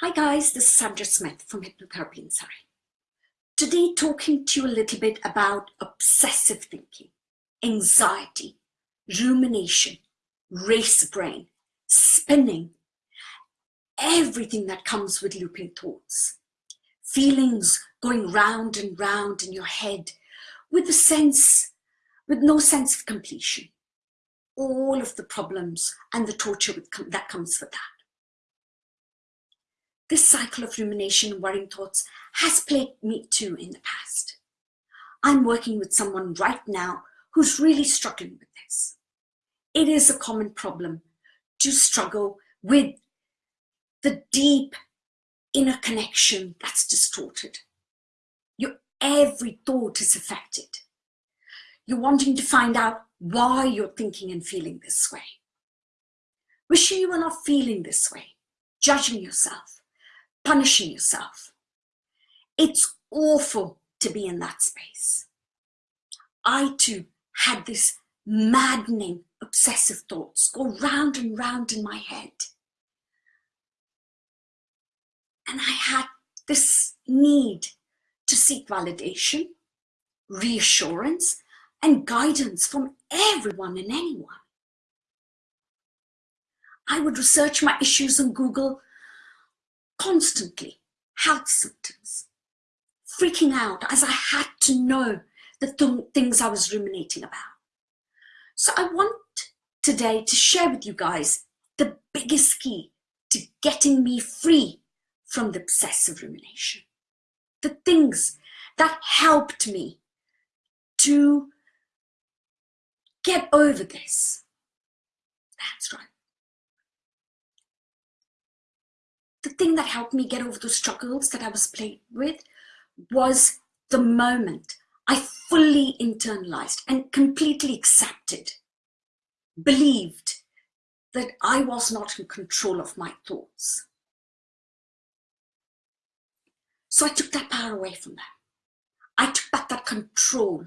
Hi guys, this is Sandra Smith from Hypnotherapy in. Today talking to you a little bit about obsessive thinking, anxiety, rumination, race brain, spinning, everything that comes with looping thoughts, feelings going round and round in your head with a sense, with no sense of completion, all of the problems and the torture that comes with that. This cycle of rumination and worrying thoughts has plagued me too in the past. I'm working with someone right now who's really struggling with this. It is a common problem to struggle with the deep inner connection that's distorted. Your every thought is affected. You're wanting to find out why you're thinking and feeling this way. Wishing you were not feeling this way, judging yourself, punishing yourself. It's awful to be in that space. I too had this maddening obsessive thoughts go round and round in my head. And I had this need to seek validation, reassurance, and guidance from everyone and anyone. I would research my issues on Google constantly health symptoms, freaking out as I had to know the th things I was ruminating about. So I want today to share with you guys the biggest key to getting me free from the obsessive rumination. The things that helped me to get over this. That's right. The thing that helped me get over the struggles that I was played with was the moment I fully internalized and completely accepted, believed that I was not in control of my thoughts. So I took that power away from them. I took back that control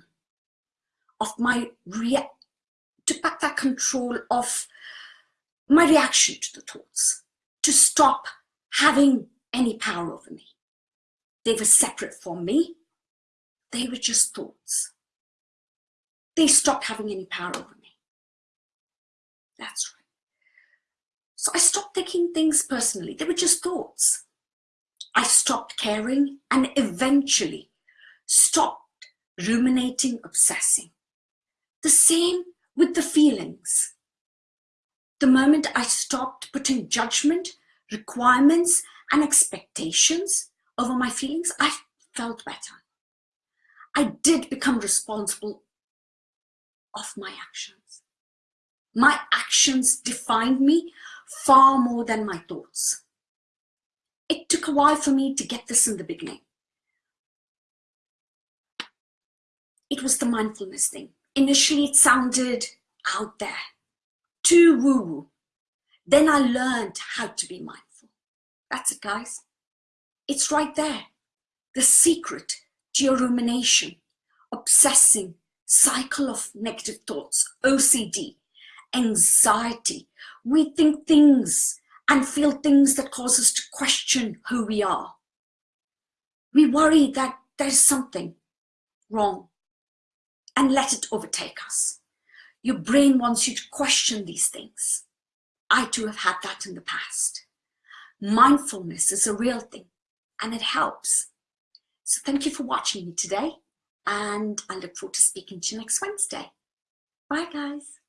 of my rea took back that control of my reaction to the thoughts, to stop having any power over me. They were separate from me. They were just thoughts. They stopped having any power over me. That's right. So I stopped taking things personally. They were just thoughts. I stopped caring and eventually stopped ruminating, obsessing. The same with the feelings. The moment I stopped putting judgment requirements and expectations over my feelings, I felt better. I did become responsible of my actions. My actions defined me far more than my thoughts. It took a while for me to get this in the beginning. It was the mindfulness thing. Initially, it sounded out there, too woo-woo. Then I learned how to be mindful. That's it, guys. It's right there. The secret to your rumination, obsessing, cycle of negative thoughts, OCD, anxiety. We think things and feel things that cause us to question who we are. We worry that there's something wrong and let it overtake us. Your brain wants you to question these things. I too have had that in the past. Mindfulness is a real thing and it helps. So thank you for watching me today and I look forward to speaking to you next Wednesday. Bye guys.